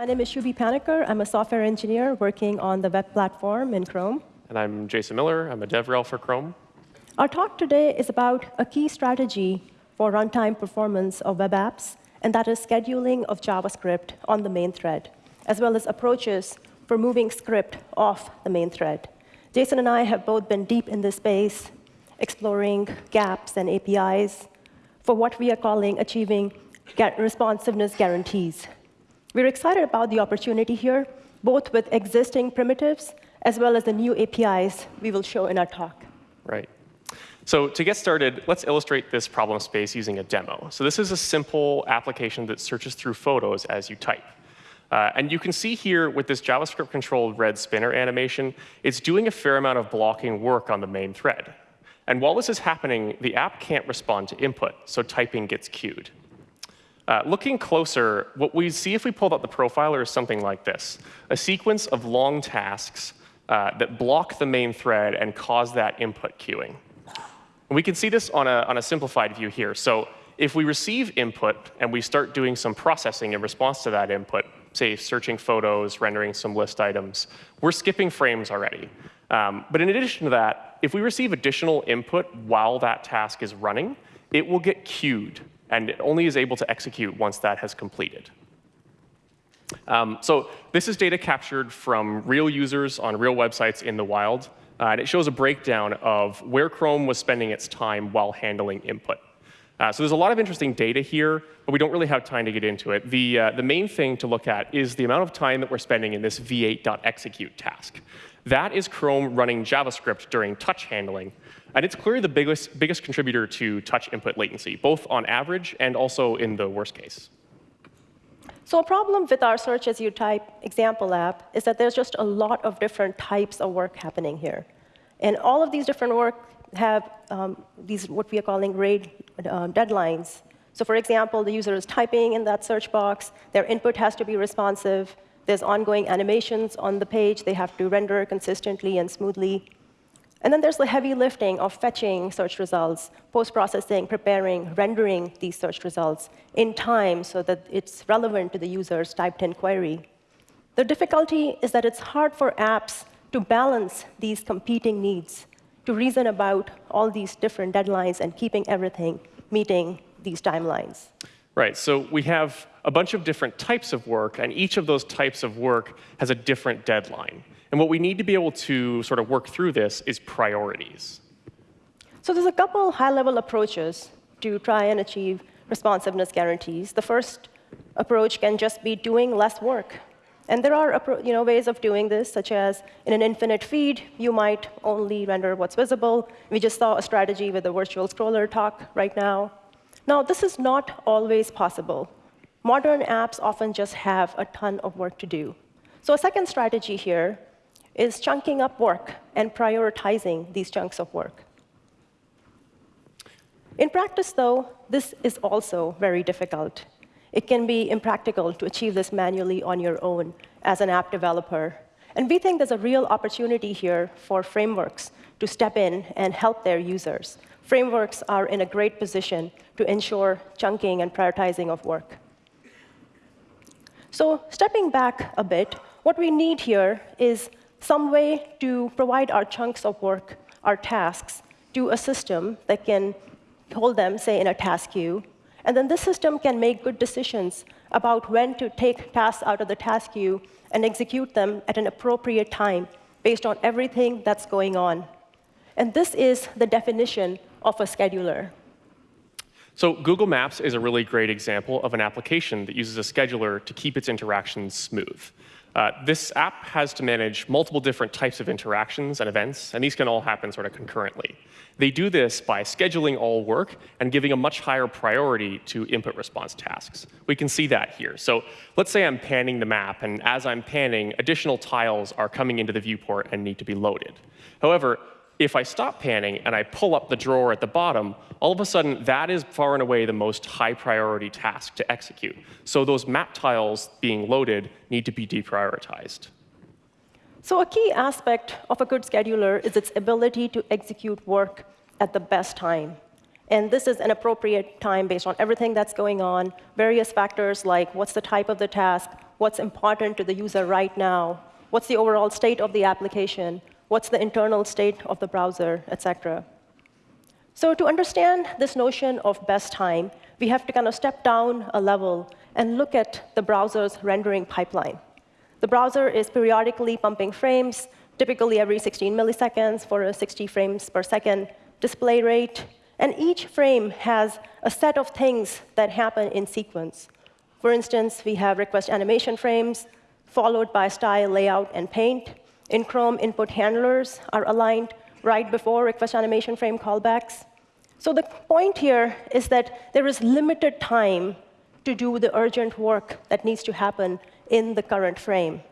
My name is Shubhie Panicker. I'm a software engineer working on the web platform in Chrome. And I'm Jason Miller. I'm a DevRel for Chrome. Our talk today is about a key strategy for runtime performance of web apps, and that is scheduling of JavaScript on the main thread, as well as approaches for moving script off the main thread. Jason and I have both been deep in this space, exploring gaps and APIs for what we are calling achieving responsiveness guarantees. We're excited about the opportunity here, both with existing primitives as well as the new APIs we will show in our talk. Right. So to get started, let's illustrate this problem space using a demo. So this is a simple application that searches through photos as you type. Uh, and you can see here with this JavaScript-controlled red spinner animation, it's doing a fair amount of blocking work on the main thread. And while this is happening, the app can't respond to input, so typing gets queued. Uh, looking closer, what we see if we pulled up the profiler is something like this, a sequence of long tasks uh, that block the main thread and cause that input queuing. And we can see this on a, on a simplified view here. So if we receive input and we start doing some processing in response to that input, say searching photos, rendering some list items, we're skipping frames already. Um, but in addition to that, if we receive additional input while that task is running, it will get queued and it only is able to execute once that has completed. Um, so this is data captured from real users on real websites in the wild, uh, and it shows a breakdown of where Chrome was spending its time while handling input. Uh, so there's a lot of interesting data here, but we don't really have time to get into it. The, uh, the main thing to look at is the amount of time that we're spending in this v8.execute task. That is Chrome running JavaScript during touch handling, and it's clearly the biggest, biggest contributor to touch input latency, both on average and also in the worst case. So a problem with our search as you type example app is that there's just a lot of different types of work happening here. And all of these different work have um, these what we are calling RAIL uh, deadlines. So for example, the user is typing in that search box. Their input has to be responsive. There's ongoing animations on the page. They have to render consistently and smoothly. And then there's the heavy lifting of fetching search results, post-processing, preparing, rendering these search results in time so that it's relevant to the user's typed-in query. The difficulty is that it's hard for apps to balance these competing needs, to reason about all these different deadlines and keeping everything meeting these timelines. Right, so we have a bunch of different types of work, and each of those types of work has a different deadline. And what we need to be able to sort of work through this is priorities. So there's a couple high-level approaches to try and achieve responsiveness guarantees. The first approach can just be doing less work. And there are you know, ways of doing this, such as in an infinite feed, you might only render what's visible. We just saw a strategy with the virtual scroller talk right now. Now, this is not always possible. Modern apps often just have a ton of work to do. So a second strategy here is chunking up work and prioritizing these chunks of work. In practice, though, this is also very difficult. It can be impractical to achieve this manually on your own as an app developer. And we think there's a real opportunity here for frameworks to step in and help their users. Frameworks are in a great position to ensure chunking and prioritizing of work. So stepping back a bit, what we need here is some way to provide our chunks of work, our tasks, to a system that can hold them, say, in a task queue. And then this system can make good decisions about when to take tasks out of the task queue and execute them at an appropriate time based on everything that's going on. And this is the definition of a scheduler. So Google Maps is a really great example of an application that uses a scheduler to keep its interactions smooth. Uh, this app has to manage multiple different types of interactions and events, and these can all happen sort of concurrently. They do this by scheduling all work and giving a much higher priority to input response tasks. We can see that here. So let's say I'm panning the map, and as I'm panning, additional tiles are coming into the viewport and need to be loaded. However, if I stop panning and I pull up the drawer at the bottom, all of a sudden that is far and away the most high priority task to execute. So those map tiles being loaded need to be deprioritized. So a key aspect of a good scheduler is its ability to execute work at the best time. And this is an appropriate time based on everything that's going on, various factors like what's the type of the task, what's important to the user right now, what's the overall state of the application, what's the internal state of the browser, et cetera. So to understand this notion of best time, we have to kind of step down a level and look at the browser's rendering pipeline. The browser is periodically pumping frames, typically every 16 milliseconds for a 60 frames per second display rate. And each frame has a set of things that happen in sequence. For instance, we have request animation frames, followed by style, layout, and paint. In Chrome, input handlers are aligned right before request animation frame callbacks. So the point here is that there is limited time to do the urgent work that needs to happen in the current frame.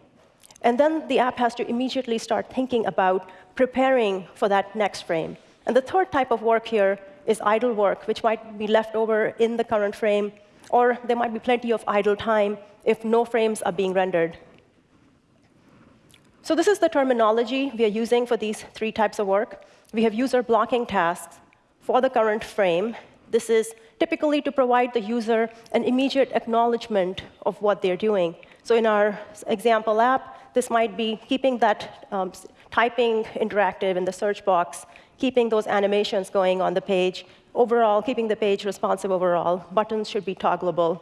And then the app has to immediately start thinking about preparing for that next frame. And the third type of work here is idle work, which might be left over in the current frame, or there might be plenty of idle time if no frames are being rendered. So this is the terminology we are using for these three types of work. We have user blocking tasks for the current frame. This is typically to provide the user an immediate acknowledgement of what they're doing. So in our example app, this might be keeping that um, typing interactive in the search box, keeping those animations going on the page, overall, keeping the page responsive overall. Buttons should be toggleable.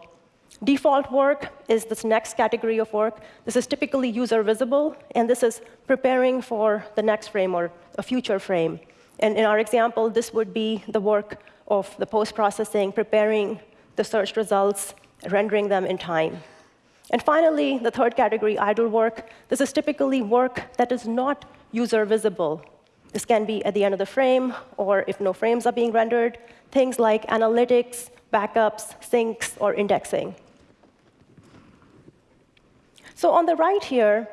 Default work is this next category of work. This is typically user visible, and this is preparing for the next frame or a future frame. And in our example, this would be the work of the post-processing, preparing the search results, rendering them in time. And finally, the third category, idle work. This is typically work that is not user visible. This can be at the end of the frame, or if no frames are being rendered, things like analytics, backups, syncs, or indexing. So on the right here,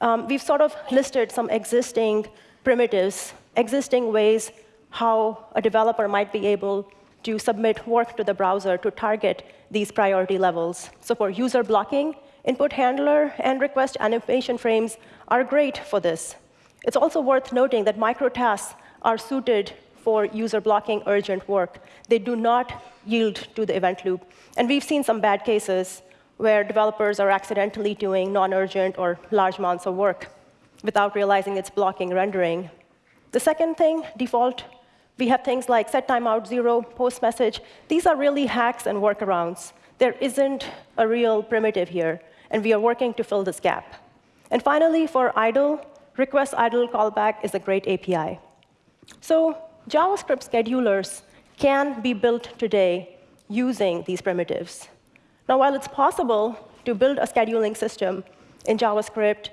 um, we've sort of listed some existing primitives, existing ways how a developer might be able to submit work to the browser to target these priority levels. So for user blocking, input handler and request animation frames are great for this. It's also worth noting that microtasks are suited for user blocking urgent work. They do not yield to the event loop. And we've seen some bad cases where developers are accidentally doing non-urgent or large amounts of work without realizing it's blocking rendering. The second thing, default we have things like set timeout zero, post message. These are really hacks and workarounds. There isn't a real primitive here, and we are working to fill this gap. And finally, for idle, request idle callback is a great API. So JavaScript schedulers can be built today using these primitives. Now, while it's possible to build a scheduling system in JavaScript,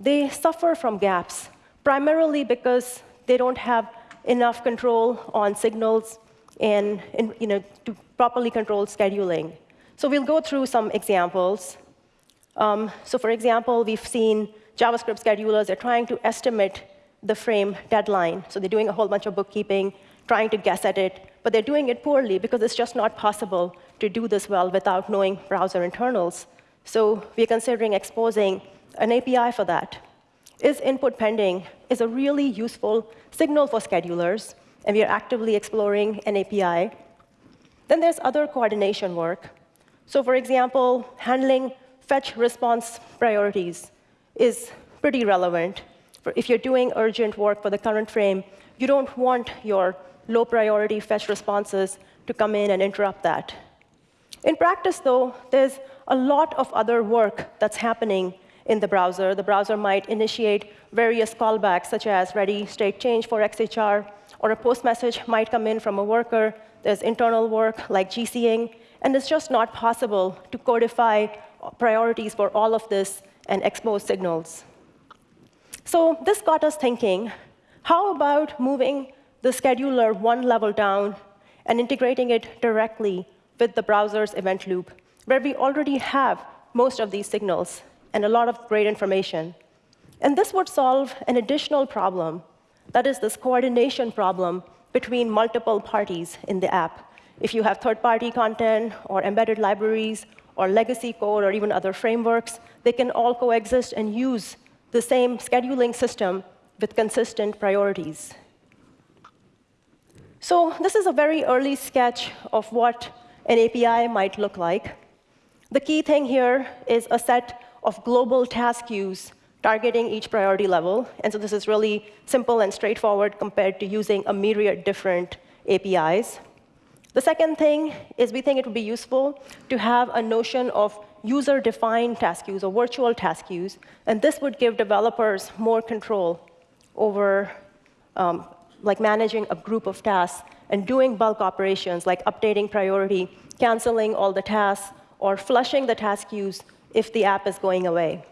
they suffer from gaps, primarily because they don't have enough control on signals and, and you know, to properly control scheduling. So we'll go through some examples. Um, so for example, we've seen JavaScript schedulers are trying to estimate the frame deadline. So they're doing a whole bunch of bookkeeping, trying to guess at it, but they're doing it poorly because it's just not possible to do this well without knowing browser internals. So we're considering exposing an API for that is input pending is a really useful signal for schedulers, and we are actively exploring an API. Then there's other coordination work. So for example, handling fetch response priorities is pretty relevant. If you're doing urgent work for the current frame, you don't want your low priority fetch responses to come in and interrupt that. In practice, though, there's a lot of other work that's happening in the browser. The browser might initiate various callbacks, such as ready state change for XHR, or a post message might come in from a worker. There's internal work like GCing, and it's just not possible to codify priorities for all of this and expose signals. So this got us thinking, how about moving the scheduler one level down and integrating it directly with the browser's event loop, where we already have most of these signals and a lot of great information. And this would solve an additional problem, that is this coordination problem between multiple parties in the app. If you have third-party content or embedded libraries or legacy code or even other frameworks, they can all coexist and use the same scheduling system with consistent priorities. So this is a very early sketch of what an API might look like. The key thing here is a set of global task queues targeting each priority level. And so this is really simple and straightforward compared to using a myriad different APIs. The second thing is we think it would be useful to have a notion of user-defined task queues or virtual task queues. And this would give developers more control over um, like managing a group of tasks and doing bulk operations like updating priority, canceling all the tasks, or flushing the task queues if the app is going away.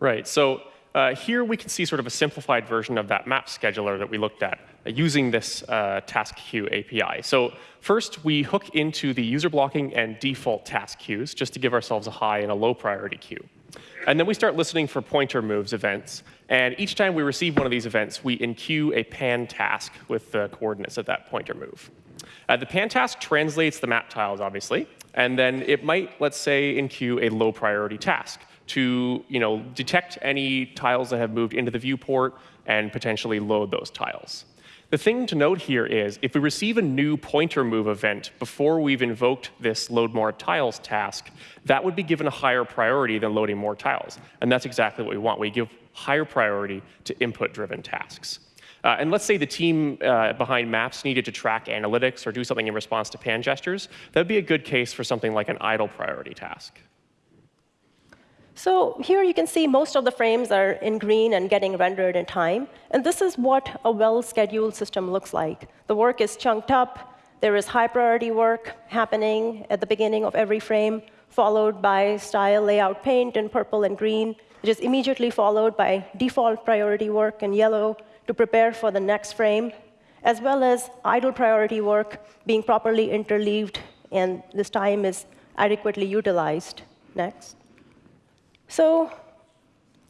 Right. So uh, here we can see sort of a simplified version of that map scheduler that we looked at using this uh, task queue API. So first, we hook into the user blocking and default task queues just to give ourselves a high and a low priority queue. And then we start listening for pointer moves events. And each time we receive one of these events, we enqueue a pan task with the coordinates of that pointer move. Uh, the pan task translates the map tiles, obviously. And then it might, let's say, enqueue a low priority task to you know, detect any tiles that have moved into the viewport and potentially load those tiles. The thing to note here is if we receive a new pointer move event before we've invoked this load more tiles task, that would be given a higher priority than loading more tiles. And that's exactly what we want. We give higher priority to input-driven tasks. Uh, and let's say the team uh, behind Maps needed to track analytics or do something in response to pan gestures. That would be a good case for something like an idle priority task. So here you can see most of the frames are in green and getting rendered in time. And this is what a well-scheduled system looks like. The work is chunked up. There is high priority work happening at the beginning of every frame, followed by style layout paint in purple and green, which is immediately followed by default priority work in yellow to prepare for the next frame, as well as idle priority work being properly interleaved, and this time is adequately utilized. Next. So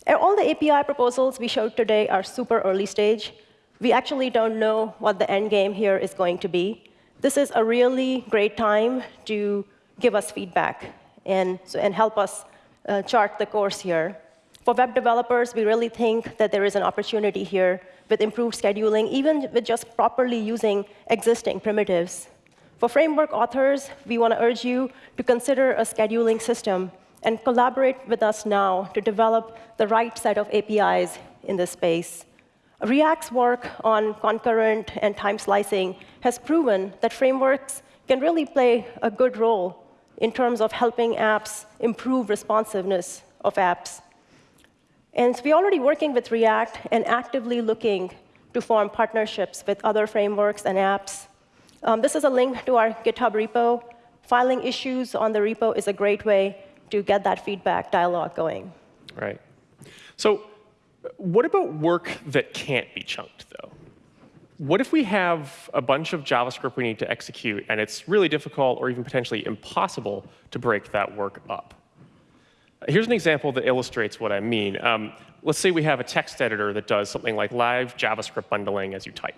all the API proposals we showed today are super early stage. We actually don't know what the end game here is going to be. This is a really great time to give us feedback and, and help us uh, chart the course here. For web developers, we really think that there is an opportunity here with improved scheduling, even with just properly using existing primitives. For framework authors, we want to urge you to consider a scheduling system and collaborate with us now to develop the right set of APIs in this space. React's work on concurrent and time slicing has proven that frameworks can really play a good role in terms of helping apps improve responsiveness of apps. And so we're already working with React and actively looking to form partnerships with other frameworks and apps. Um, this is a link to our GitHub repo. Filing issues on the repo is a great way to get that feedback dialogue going. Right. So what about work that can't be chunked, though? What if we have a bunch of JavaScript we need to execute, and it's really difficult or even potentially impossible to break that work up? Here's an example that illustrates what I mean. Um, let's say we have a text editor that does something like live JavaScript bundling as you type.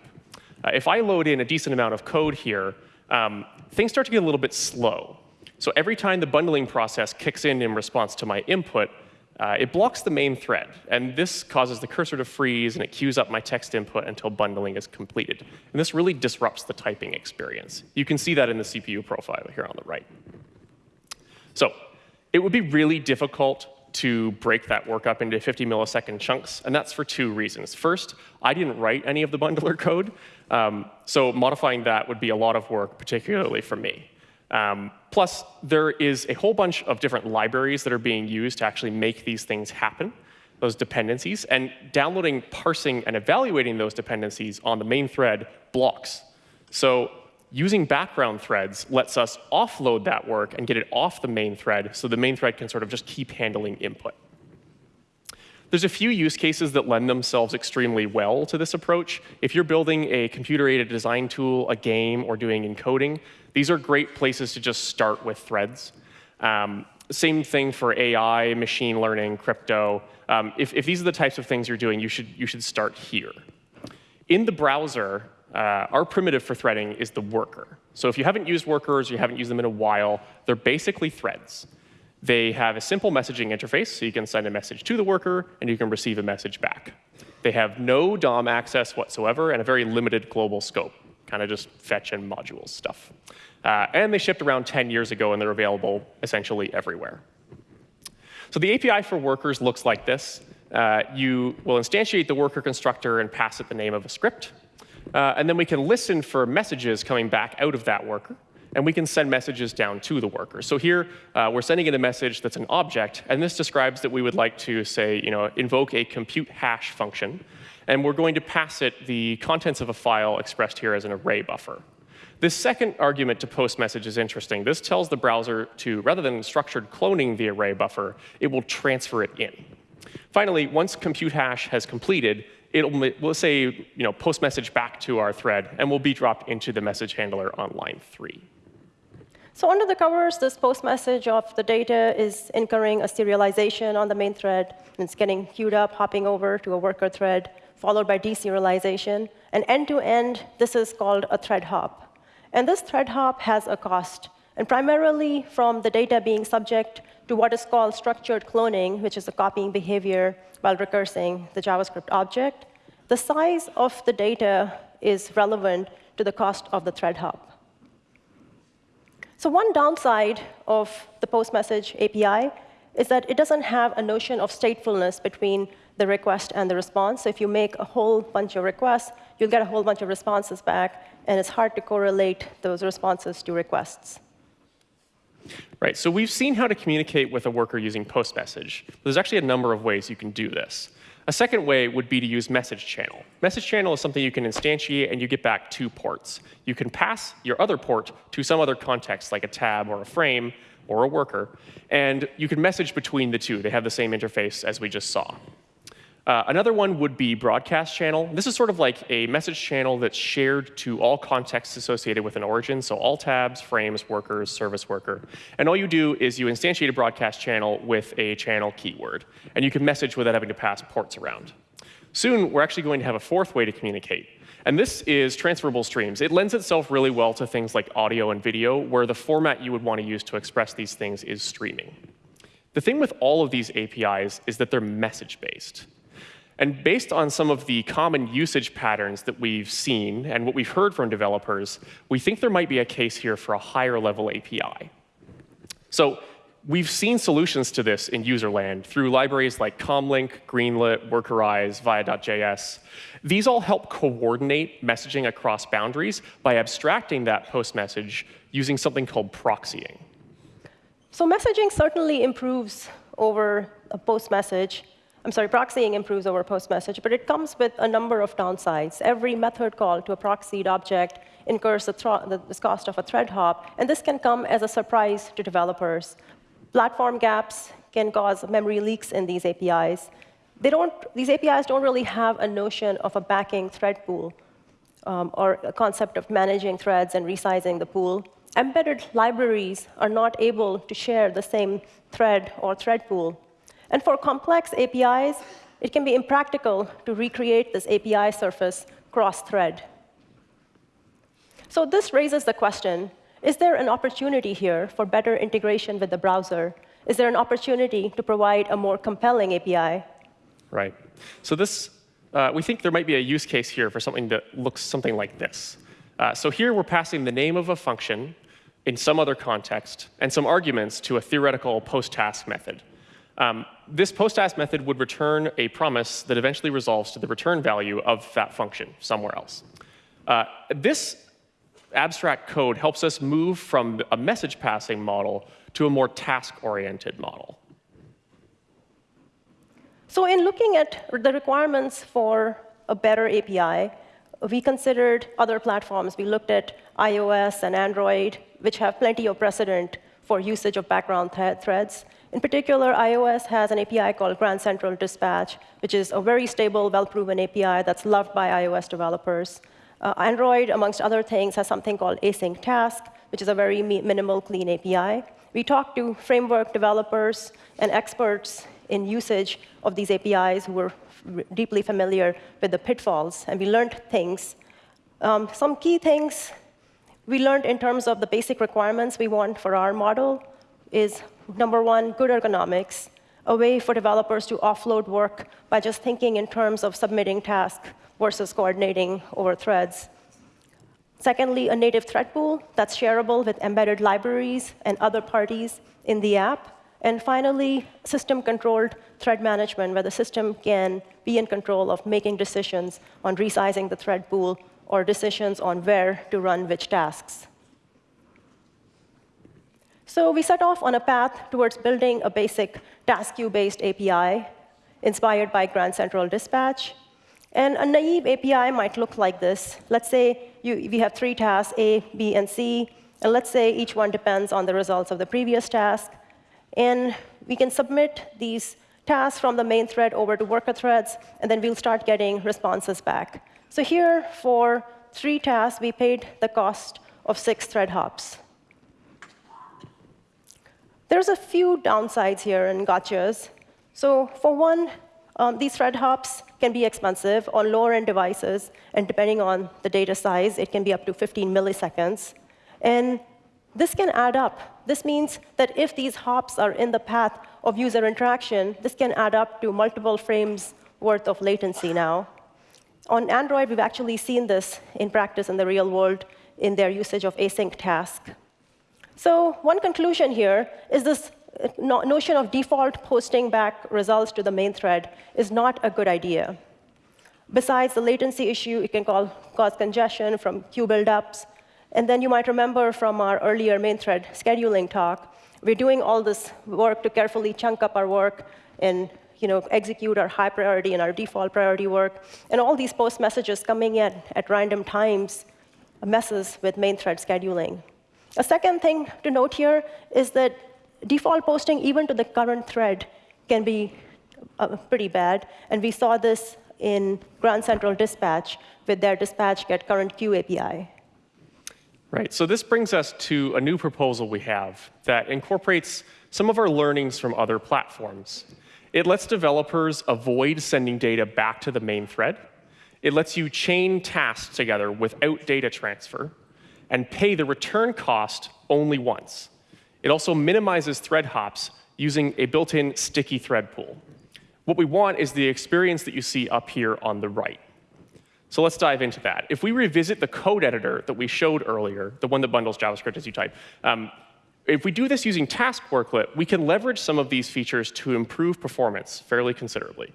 Uh, if I load in a decent amount of code here, um, things start to get a little bit slow. So every time the bundling process kicks in in response to my input, uh, it blocks the main thread. And this causes the cursor to freeze, and it queues up my text input until bundling is completed. And this really disrupts the typing experience. You can see that in the CPU profile here on the right. So it would be really difficult to break that work up into 50 millisecond chunks, and that's for two reasons. First, I didn't write any of the bundler code, um, so modifying that would be a lot of work, particularly for me. Um, plus, there is a whole bunch of different libraries that are being used to actually make these things happen, those dependencies. And downloading, parsing, and evaluating those dependencies on the main thread blocks. So using background threads lets us offload that work and get it off the main thread so the main thread can sort of just keep handling input. There's a few use cases that lend themselves extremely well to this approach. If you're building a computer-aided design tool, a game, or doing encoding, these are great places to just start with threads. Um, same thing for AI, machine learning, crypto. Um, if, if, these are the types of things you're doing, you should, you should start here. In the browser, uh, our primitive for threading is the worker. So if you haven't used workers, you haven't used them in a while, they're basically threads. They have a simple messaging interface, so you can send a message to the worker, and you can receive a message back. They have no DOM access whatsoever and a very limited global scope, kind of just fetch and modules stuff. Uh, and they shipped around 10 years ago, and they're available essentially everywhere. So the API for workers looks like this. Uh, you will instantiate the worker constructor and pass it the name of a script. Uh, and then we can listen for messages coming back out of that worker. And we can send messages down to the worker. So here, uh, we're sending in a message that's an object. And this describes that we would like to, say, you know, invoke a compute hash function. And we're going to pass it the contents of a file expressed here as an array buffer. This second argument to post message is interesting. This tells the browser to, rather than structured cloning the array buffer, it will transfer it in. Finally, once compute hash has completed, it'll we'll say you know post message back to our thread, and will be dropped into the message handler on line three. So under the covers, this post message of the data is incurring a serialization on the main thread. And it's getting queued up, hopping over to a worker thread, followed by deserialization. And end to end, this is called a thread hop. And this thread hop has a cost. And primarily from the data being subject to what is called structured cloning, which is a copying behavior while recursing the JavaScript object, the size of the data is relevant to the cost of the thread hop. So one downside of the post message API is that it doesn't have a notion of statefulness between the request and the response. So if you make a whole bunch of requests, you'll get a whole bunch of responses back, and it's hard to correlate those responses to requests. Right, so we've seen how to communicate with a worker using post message. There's actually a number of ways you can do this. A second way would be to use message channel. Message channel is something you can instantiate and you get back two ports. You can pass your other port to some other context, like a tab or a frame or a worker, and you can message between the two. They have the same interface as we just saw. Uh, another one would be broadcast channel. This is sort of like a message channel that's shared to all contexts associated with an origin, so all tabs, frames, workers, service worker. And all you do is you instantiate a broadcast channel with a channel keyword, and you can message without having to pass ports around. Soon, we're actually going to have a fourth way to communicate. And this is transferable streams. It lends itself really well to things like audio and video, where the format you would want to use to express these things is streaming. The thing with all of these APIs is that they're message-based. And based on some of the common usage patterns that we've seen and what we've heard from developers, we think there might be a case here for a higher level API. So we've seen solutions to this in user land through libraries like Comlink, Greenlet, Workerize, Via.js. These all help coordinate messaging across boundaries by abstracting that post message using something called proxying. So messaging certainly improves over a post message. I'm sorry, proxying improves over post message, but it comes with a number of downsides. Every method call to a proxied object incurs the, the cost of a thread hop, and this can come as a surprise to developers. Platform gaps can cause memory leaks in these APIs. They don't, these APIs don't really have a notion of a backing thread pool um, or a concept of managing threads and resizing the pool. Embedded libraries are not able to share the same thread or thread pool and for complex APIs, it can be impractical to recreate this API surface cross-thread. So this raises the question, is there an opportunity here for better integration with the browser? Is there an opportunity to provide a more compelling API? Right. So this, uh, we think there might be a use case here for something that looks something like this. Uh, so here we're passing the name of a function in some other context and some arguments to a theoretical post-task method. Um, this post-task method would return a promise that eventually resolves to the return value of that function somewhere else. Uh, this abstract code helps us move from a message passing model to a more task-oriented model. So in looking at the requirements for a better API, we considered other platforms. We looked at iOS and Android, which have plenty of precedent for usage of background th threads. In particular, iOS has an API called Grand Central Dispatch, which is a very stable, well-proven API that's loved by iOS developers. Uh, Android, amongst other things, has something called async task, which is a very minimal, clean API. We talked to framework developers and experts in usage of these APIs who were deeply familiar with the pitfalls, and we learned things. Um, some key things we learned in terms of the basic requirements we want for our model is number one, good ergonomics, a way for developers to offload work by just thinking in terms of submitting tasks versus coordinating over threads. Secondly, a native thread pool that's shareable with embedded libraries and other parties in the app. And finally, system-controlled thread management, where the system can be in control of making decisions on resizing the thread pool or decisions on where to run which tasks. So we set off on a path towards building a basic task queue-based API inspired by Grand Central Dispatch. And a naive API might look like this. Let's say you, we have three tasks, A, B, and C. And let's say each one depends on the results of the previous task. And we can submit these tasks from the main thread over to worker threads, and then we'll start getting responses back. So here, for three tasks, we paid the cost of six thread hops. There's a few downsides here and gotchas. So for one, um, these thread hops can be expensive on lower-end devices, and depending on the data size, it can be up to 15 milliseconds. And this can add up. This means that if these hops are in the path of user interaction, this can add up to multiple frames worth of latency now. On Android, we've actually seen this in practice in the real world in their usage of async task. So one conclusion here is this uh, notion of default posting back results to the main thread is not a good idea. Besides the latency issue, it can cause congestion from queue buildups. And then you might remember from our earlier main thread scheduling talk, we're doing all this work to carefully chunk up our work and you know, execute our high priority and our default priority work. And all these post messages coming in at random times messes with main thread scheduling. A second thing to note here is that default posting, even to the current thread, can be uh, pretty bad. And we saw this in Grand Central Dispatch with their dispatch get current queue API. Right. So this brings us to a new proposal we have that incorporates some of our learnings from other platforms. It lets developers avoid sending data back to the main thread. It lets you chain tasks together without data transfer and pay the return cost only once. It also minimizes thread hops using a built-in sticky thread pool. What we want is the experience that you see up here on the right. So let's dive into that. If we revisit the code editor that we showed earlier, the one that bundles JavaScript as you type, um, if we do this using Task Worklet, we can leverage some of these features to improve performance fairly considerably.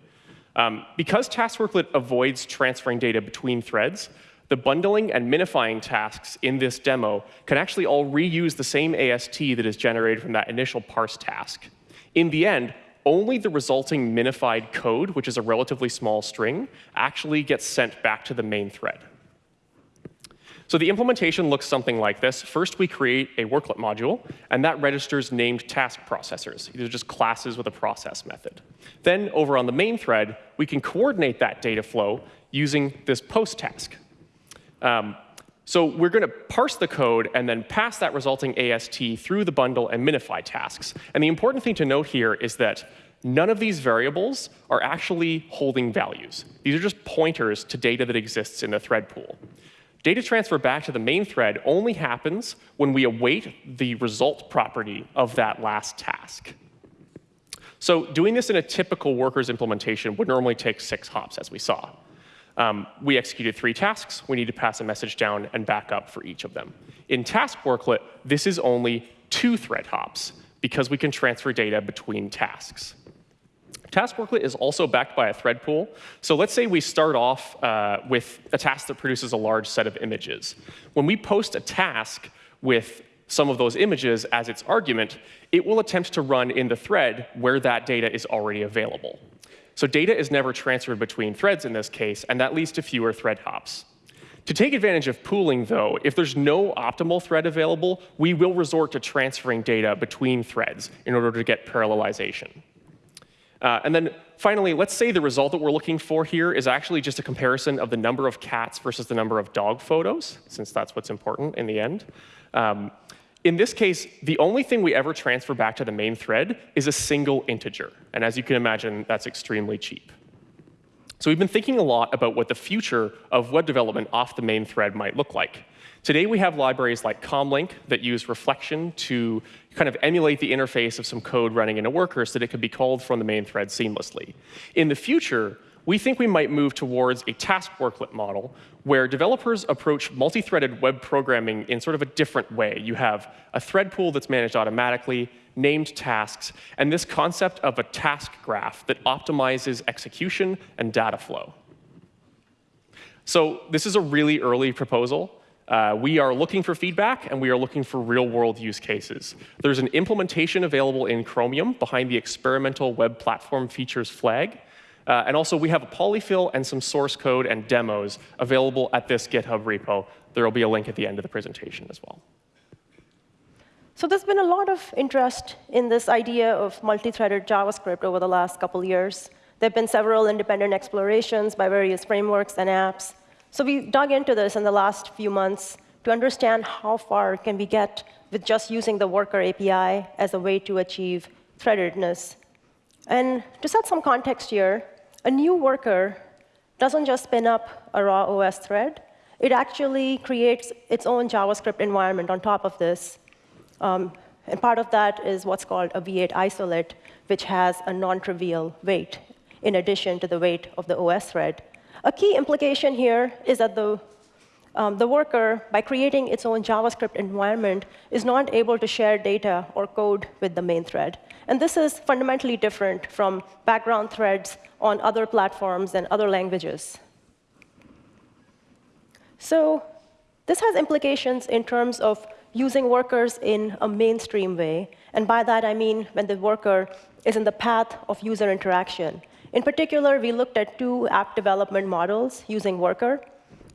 Um, because Task Worklet avoids transferring data between threads, the bundling and minifying tasks in this demo can actually all reuse the same AST that is generated from that initial parse task. In the end, only the resulting minified code, which is a relatively small string, actually gets sent back to the main thread. So the implementation looks something like this. First, we create a worklet module, and that registers named task processors. These are just classes with a process method. Then, over on the main thread, we can coordinate that data flow using this post task. Um, so we're going to parse the code and then pass that resulting AST through the bundle and minify tasks. And the important thing to note here is that none of these variables are actually holding values. These are just pointers to data that exists in the thread pool. Data transfer back to the main thread only happens when we await the result property of that last task. So doing this in a typical workers implementation would normally take six hops, as we saw. Um, we executed three tasks. We need to pass a message down and back up for each of them. In Task Worklet, this is only two thread hops because we can transfer data between tasks. Task Worklet is also backed by a thread pool. So let's say we start off uh, with a task that produces a large set of images. When we post a task with some of those images as its argument, it will attempt to run in the thread where that data is already available. So data is never transferred between threads in this case, and that leads to fewer thread hops. To take advantage of pooling, though, if there's no optimal thread available, we will resort to transferring data between threads in order to get parallelization. Uh, and then finally, let's say the result that we're looking for here is actually just a comparison of the number of cats versus the number of dog photos, since that's what's important in the end. Um, in this case, the only thing we ever transfer back to the main thread is a single integer. And as you can imagine, that's extremely cheap. So we've been thinking a lot about what the future of web development off the main thread might look like. Today, we have libraries like Comlink that use reflection to kind of emulate the interface of some code running in a worker so that it could be called from the main thread seamlessly. In the future, we think we might move towards a task worklet model where developers approach multi-threaded web programming in sort of a different way. You have a thread pool that's managed automatically, named tasks, and this concept of a task graph that optimizes execution and data flow. So this is a really early proposal. Uh, we are looking for feedback, and we are looking for real-world use cases. There's an implementation available in Chromium behind the experimental web platform features flag. Uh, and also, we have a polyfill and some source code and demos available at this GitHub repo. There will be a link at the end of the presentation as well. So there's been a lot of interest in this idea of multi-threaded JavaScript over the last couple years. There have been several independent explorations by various frameworks and apps. So we dug into this in the last few months to understand how far can we get with just using the Worker API as a way to achieve threadedness. And to set some context here, a new worker doesn't just spin up a raw OS thread. It actually creates its own JavaScript environment on top of this. Um, and part of that is what's called a V8 isolate, which has a non-trivial weight in addition to the weight of the OS thread. A key implication here is that the, um, the worker, by creating its own JavaScript environment, is not able to share data or code with the main thread. And this is fundamentally different from background threads on other platforms and other languages. So this has implications in terms of using workers in a mainstream way. And by that, I mean when the worker is in the path of user interaction. In particular, we looked at two app development models using Worker.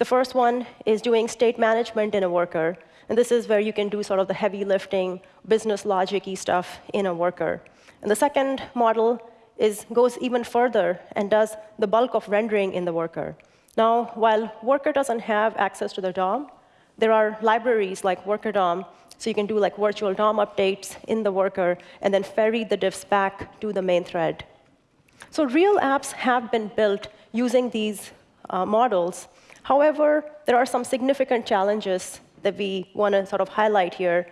The first one is doing state management in a worker. And this is where you can do sort of the heavy lifting, business logic stuff in a worker. And the second model is, goes even further and does the bulk of rendering in the worker. Now, while Worker doesn't have access to the DOM, there are libraries like Worker DOM, so you can do like virtual DOM updates in the worker and then ferry the diffs back to the main thread. So real apps have been built using these uh, models. However, there are some significant challenges that we want to sort of highlight here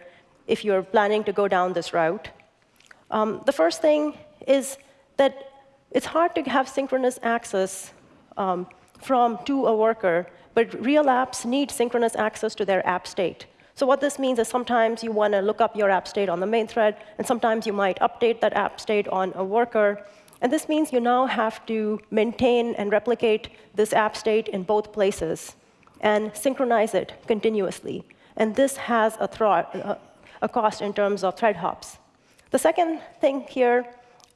if you're planning to go down this route. Um, the first thing is that it's hard to have synchronous access um, from to a worker, but real apps need synchronous access to their app state. So what this means is sometimes you want to look up your app state on the main thread, and sometimes you might update that app state on a worker. And this means you now have to maintain and replicate this app state in both places and synchronize it continuously. And this has a, a cost in terms of thread hops. The second thing here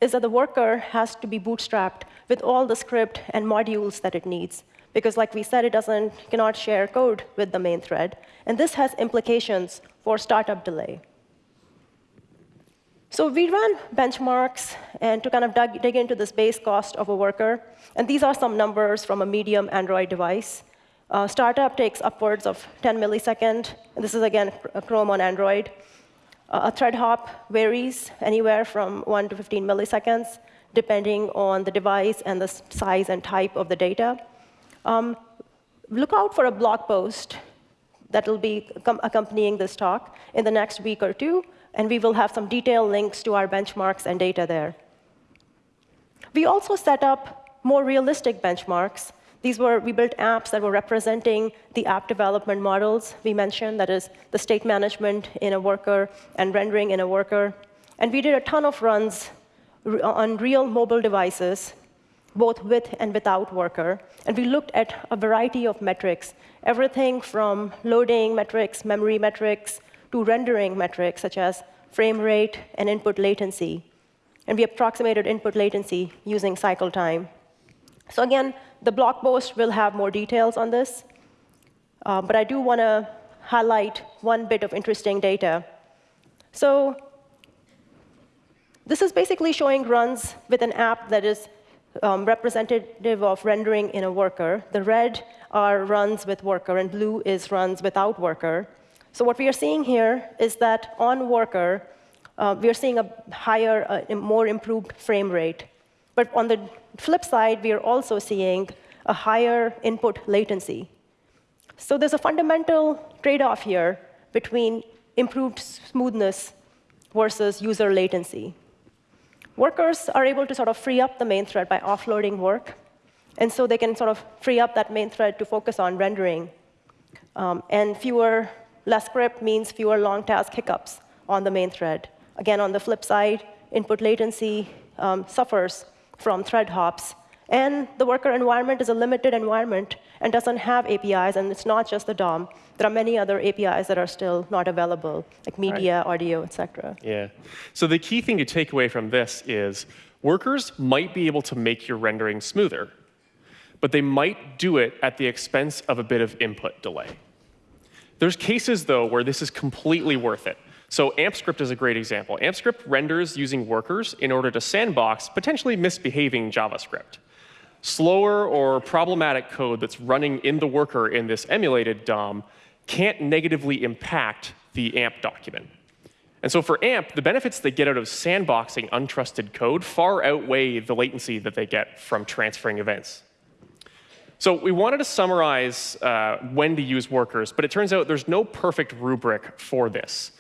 is that the worker has to be bootstrapped with all the script and modules that it needs. Because like we said, it doesn't, cannot share code with the main thread. And this has implications for startup delay. So we ran benchmarks and to kind of dig, dig into this base cost of a worker. And these are some numbers from a medium Android device. Uh, startup takes upwards of 10 milliseconds. And this is, again, Chrome on Android. Uh, a thread hop varies anywhere from 1 to 15 milliseconds, depending on the device and the size and type of the data. Um, look out for a blog post that will be accompanying this talk in the next week or two and we will have some detailed links to our benchmarks and data there. We also set up more realistic benchmarks. These were, we built apps that were representing the app development models we mentioned, that is, the state management in a worker and rendering in a worker. And we did a ton of runs on real mobile devices, both with and without worker. And we looked at a variety of metrics, everything from loading metrics, memory metrics, to rendering metrics such as frame rate and input latency. And we approximated input latency using cycle time. So again, the blog post will have more details on this. Uh, but I do want to highlight one bit of interesting data. So this is basically showing runs with an app that is um, representative of rendering in a worker. The red are runs with worker, and blue is runs without worker. So what we are seeing here is that on Worker, uh, we are seeing a higher, uh, more improved frame rate. But on the flip side, we are also seeing a higher input latency. So there's a fundamental trade-off here between improved smoothness versus user latency. Workers are able to sort of free up the main thread by offloading work. And so they can sort of free up that main thread to focus on rendering. Um, and fewer, less script means fewer long task hiccups on the main thread. Again, on the flip side, input latency um, suffers from thread hops. And the worker environment is a limited environment and doesn't have APIs, and it's not just the DOM. There are many other APIs that are still not available, like media, right. audio, et cetera. Yeah. So the key thing to take away from this is workers might be able to make your rendering smoother, but they might do it at the expense of a bit of input delay. There's cases, though, where this is completely worth it. So AmpScript is a great example. AmpScript renders using workers in order to sandbox potentially misbehaving JavaScript. Slower or problematic code that's running in the worker in this emulated DOM can't negatively impact the AMP document. And so for AMP, the benefits they get out of sandboxing untrusted code far outweigh the latency that they get from transferring events. So we wanted to summarize uh, when to use workers, but it turns out there's no perfect rubric for this.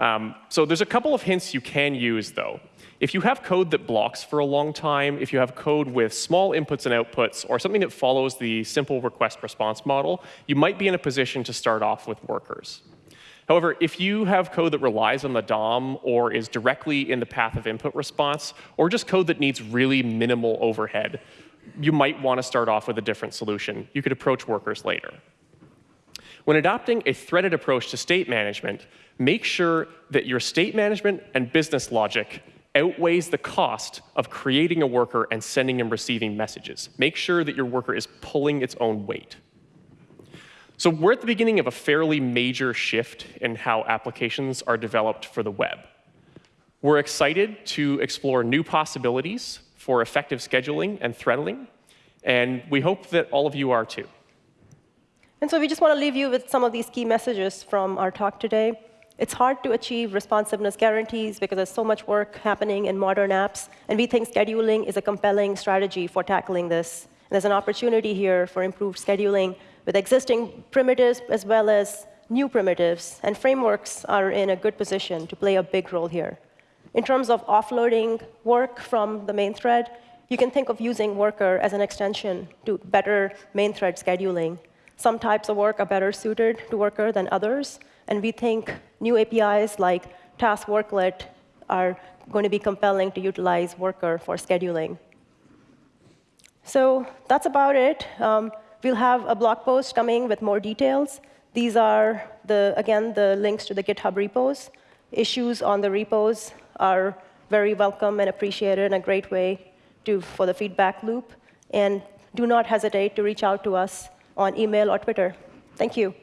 Um, so there's a couple of hints you can use, though. If you have code that blocks for a long time, if you have code with small inputs and outputs, or something that follows the simple request response model, you might be in a position to start off with workers. However, if you have code that relies on the DOM or is directly in the path of input response, or just code that needs really minimal overhead, you might want to start off with a different solution. You could approach workers later. When adopting a threaded approach to state management, make sure that your state management and business logic outweighs the cost of creating a worker and sending and receiving messages. Make sure that your worker is pulling its own weight. So we're at the beginning of a fairly major shift in how applications are developed for the web. We're excited to explore new possibilities for effective scheduling and threading, and we hope that all of you are too. And so we just want to leave you with some of these key messages from our talk today. It's hard to achieve responsiveness guarantees because there's so much work happening in modern apps, and we think scheduling is a compelling strategy for tackling this. And there's an opportunity here for improved scheduling with existing primitives as well as new primitives, and frameworks are in a good position to play a big role here. In terms of offloading work from the main thread, you can think of using Worker as an extension to better main thread scheduling. Some types of work are better suited to Worker than others, and we think new APIs like Task Worklet are going to be compelling to utilize Worker for scheduling. So that's about it. Um, we'll have a blog post coming with more details. These are, the, again, the links to the GitHub repos. Issues on the repos are very welcome and appreciated and a great way to, for the feedback loop. And do not hesitate to reach out to us on email or Twitter. Thank you.